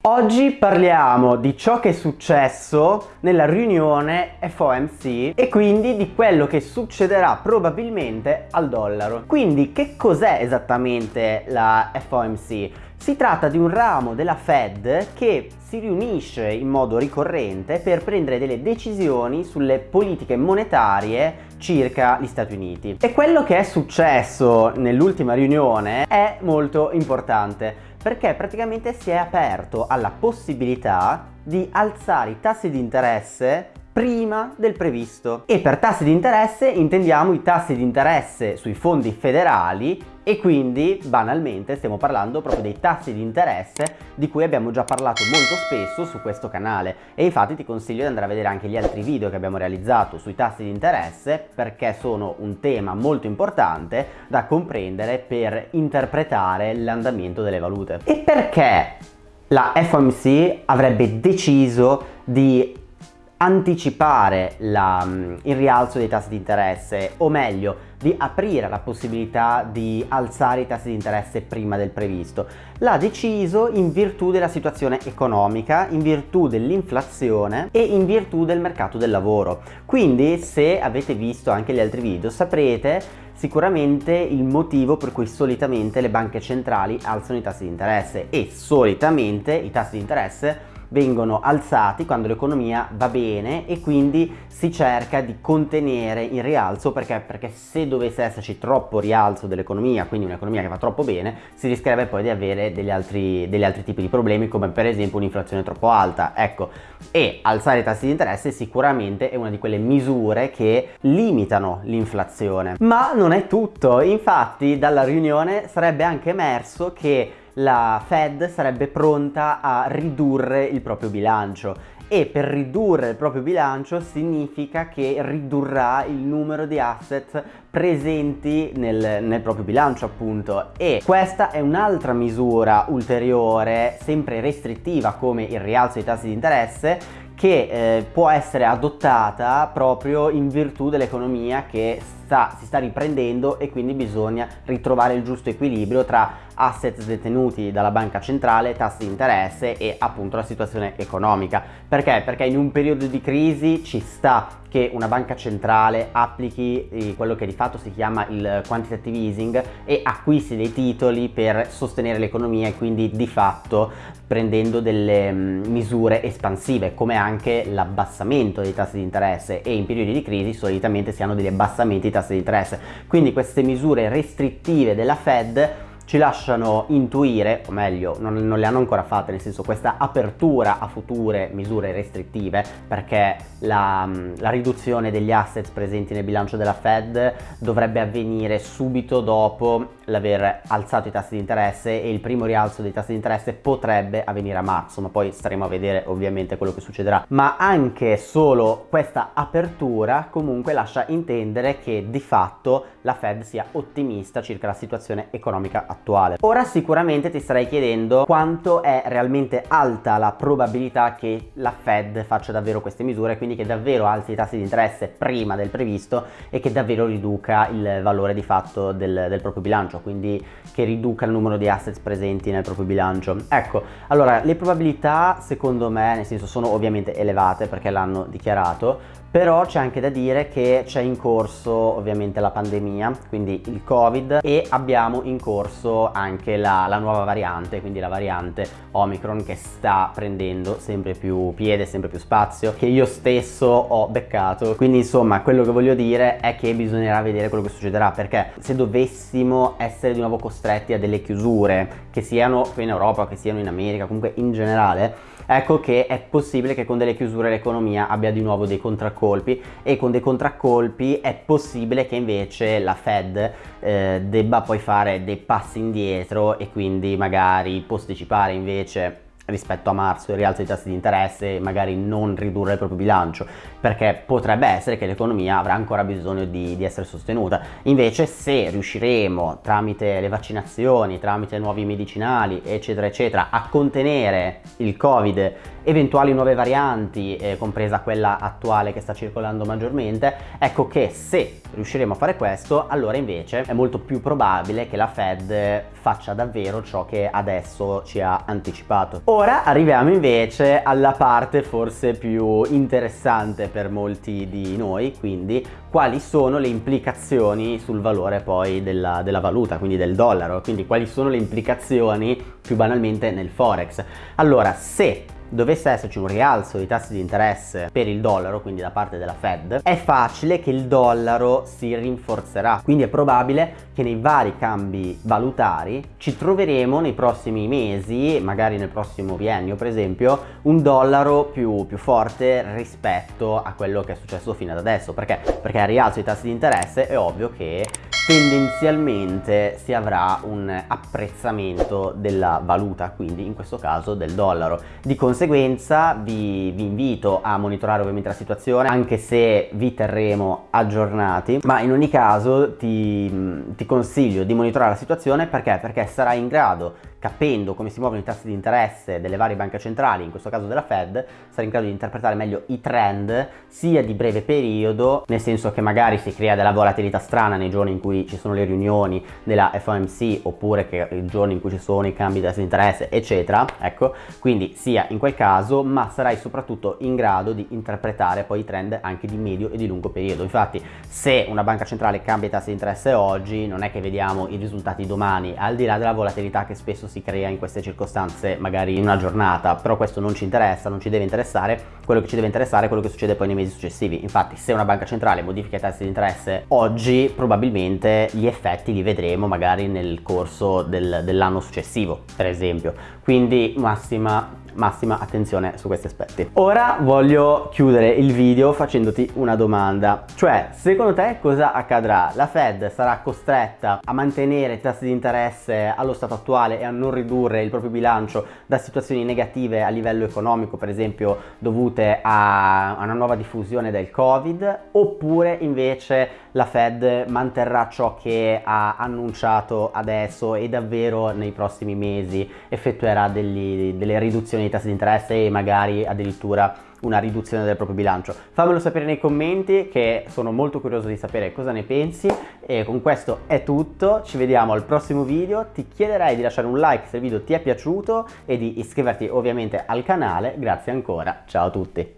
Oggi parliamo di ciò che è successo nella riunione FOMC e quindi di quello che succederà probabilmente al dollaro. Quindi che cos'è esattamente la FOMC? Si tratta di un ramo della Fed che si riunisce in modo ricorrente per prendere delle decisioni sulle politiche monetarie circa gli Stati Uniti. E quello che è successo nell'ultima riunione è molto importante perché praticamente si è aperto alla possibilità di alzare i tassi di interesse prima del previsto e per tassi di interesse intendiamo i tassi di interesse sui fondi federali e quindi banalmente stiamo parlando proprio dei tassi di interesse di cui abbiamo già parlato molto spesso su questo canale e infatti ti consiglio di andare a vedere anche gli altri video che abbiamo realizzato sui tassi di interesse perché sono un tema molto importante da comprendere per interpretare l'andamento delle valute. E perché la FOMC avrebbe deciso di anticipare la, mm, il rialzo dei tassi di interesse o meglio di aprire la possibilità di alzare i tassi di interesse prima del previsto. L'ha deciso in virtù della situazione economica, in virtù dell'inflazione e in virtù del mercato del lavoro. Quindi se avete visto anche gli altri video saprete sicuramente il motivo per cui solitamente le banche centrali alzano i tassi di interesse e solitamente i tassi di interesse vengono alzati quando l'economia va bene e quindi si cerca di contenere il rialzo perché, perché se dovesse esserci troppo rialzo dell'economia, quindi un'economia che va troppo bene, si rischierebbe poi di avere degli altri, degli altri tipi di problemi come per esempio un'inflazione troppo alta. Ecco, e alzare i tassi di interesse sicuramente è una di quelle misure che limitano l'inflazione. Ma non è tutto, infatti dalla riunione sarebbe anche emerso che la Fed sarebbe pronta a ridurre il proprio bilancio. E per ridurre il proprio bilancio significa che ridurrà il numero di asset presenti nel, nel, proprio bilancio appunto. E questa è un'altra misura ulteriore sempre restrittiva come il rialzo dei tassi di interesse che eh, può essere adottata proprio in virtù dell'economia che sta, si sta riprendendo e quindi bisogna ritrovare il giusto equilibrio tra asset detenuti dalla banca centrale, tassi di interesse e appunto la situazione economica. Perché? Perché in un periodo di crisi ci sta che una banca centrale applichi eh, quello che di fatto si chiama il quantitative easing e acquisti dei titoli per sostenere l'economia e quindi di fatto prendendo delle mm, misure espansive come anche l'abbassamento dei tassi di interesse e in periodi di crisi solitamente si hanno degli abbassamenti dei tassi di interesse quindi queste misure restrittive della Fed ci lasciano intuire, o meglio non, non, le hanno ancora fatte, nel senso questa apertura a future misure restrittive perché la, la riduzione degli assets presenti nel bilancio della Fed dovrebbe avvenire subito dopo l'aver alzato i tassi di interesse e il primo rialzo dei tassi di interesse potrebbe avvenire a marzo, ma poi staremo a vedere ovviamente quello che succederà. Ma anche solo questa apertura comunque lascia intendere che di fatto la Fed sia ottimista circa la situazione economica attuale attuale. Ora sicuramente ti starai chiedendo quanto è realmente alta la probabilità che la Fed faccia davvero queste misure, quindi che davvero alzi i tassi di interesse prima del previsto e che davvero riduca il valore di fatto del, del proprio bilancio, quindi che riduca il numero di assets presenti nel proprio bilancio. Ecco, allora le probabilità secondo me, nel senso sono ovviamente elevate perché l'hanno dichiarato, però c'è anche da dire che c'è in corso ovviamente la pandemia, quindi il Covid e abbiamo in corso anche la, la, nuova variante, quindi la variante Omicron che sta prendendo sempre più piede, sempre più spazio, che io stesso ho beccato. Quindi insomma quello che voglio dire è che bisognerà vedere quello che succederà perché se dovessimo essere di nuovo costretti a delle chiusure, che siano qui in Europa, che siano in America, comunque in generale, ecco che è possibile che con delle chiusure l'economia abbia di nuovo dei contraccolpi e con dei contraccolpi è possibile che invece la Fed eh, debba poi fare dei passi indietro e quindi magari posticipare invece rispetto a marzo il rialzo dei tassi di interesse e magari non ridurre il proprio bilancio perché potrebbe essere che l'economia avrà ancora bisogno di, di, essere sostenuta invece se riusciremo tramite le vaccinazioni tramite nuovi medicinali eccetera eccetera a contenere il covid eventuali nuove varianti, eh, compresa quella attuale che sta circolando maggiormente, ecco che se riusciremo a fare questo, allora invece è molto più probabile che la Fed faccia davvero ciò che adesso ci ha anticipato. Ora arriviamo invece alla parte forse più interessante per molti di noi, quindi quali sono le implicazioni sul valore poi della, della valuta, quindi del dollaro, quindi quali sono le implicazioni più banalmente nel forex. Allora, se dovesse esserci un rialzo dei tassi di interesse per il dollaro, quindi da parte della Fed, è facile che il dollaro si rinforzerà. Quindi è probabile che nei vari cambi valutari ci troveremo nei prossimi mesi, magari nel prossimo biennio per esempio, un dollaro più, più forte rispetto a quello che è successo fino ad adesso. Perché? Perché al rialzo dei tassi di interesse è ovvio che tendenzialmente si avrà un apprezzamento della valuta, quindi in questo caso del dollaro. Di conseguenza vi, vi, invito a monitorare ovviamente la situazione, anche se vi terremo aggiornati, ma in ogni caso ti, ti consiglio di monitorare la situazione perché? Perché sarà in grado capendo come si muovono i tassi di interesse delle varie banche centrali, in questo caso della Fed, sarà in grado di interpretare meglio i trend sia di breve periodo, nel senso che magari si crea della volatilità strana nei giorni in cui ci sono le riunioni della FOMC oppure che i giorni in cui ci sono i cambi di tassi di interesse, eccetera, ecco, quindi sia in quel caso, ma sarai soprattutto in grado di interpretare poi i trend anche di medio e di lungo periodo. Infatti, se una banca centrale cambia i tassi di interesse oggi, non è che vediamo i risultati domani, al di là della volatilità che spesso si crea in queste circostanze magari in una giornata. Però questo non ci interessa non ci deve interessare quello che ci deve interessare è quello che succede poi nei mesi successivi. Infatti se una banca centrale modifica i tassi di interesse oggi probabilmente gli effetti li vedremo magari nel corso del, dell'anno successivo per esempio. Quindi massima massima attenzione su questi aspetti. Ora voglio chiudere il video facendoti una domanda, cioè secondo te cosa accadrà? La Fed sarà costretta a mantenere i tassi di interesse allo stato attuale e a non ridurre il proprio bilancio da situazioni negative a livello economico, per esempio dovute a una nuova diffusione del Covid, oppure invece la Fed manterrà ciò che ha annunciato adesso e davvero nei prossimi mesi effettuerà degli, delle riduzioni dei tassi di interesse e magari addirittura una riduzione del proprio bilancio. Fammelo sapere nei commenti che sono molto curioso di sapere cosa ne pensi e con questo è tutto, ci vediamo al prossimo video, ti chiederei di lasciare un like se il video ti è piaciuto e di iscriverti ovviamente al canale, grazie ancora, ciao a tutti!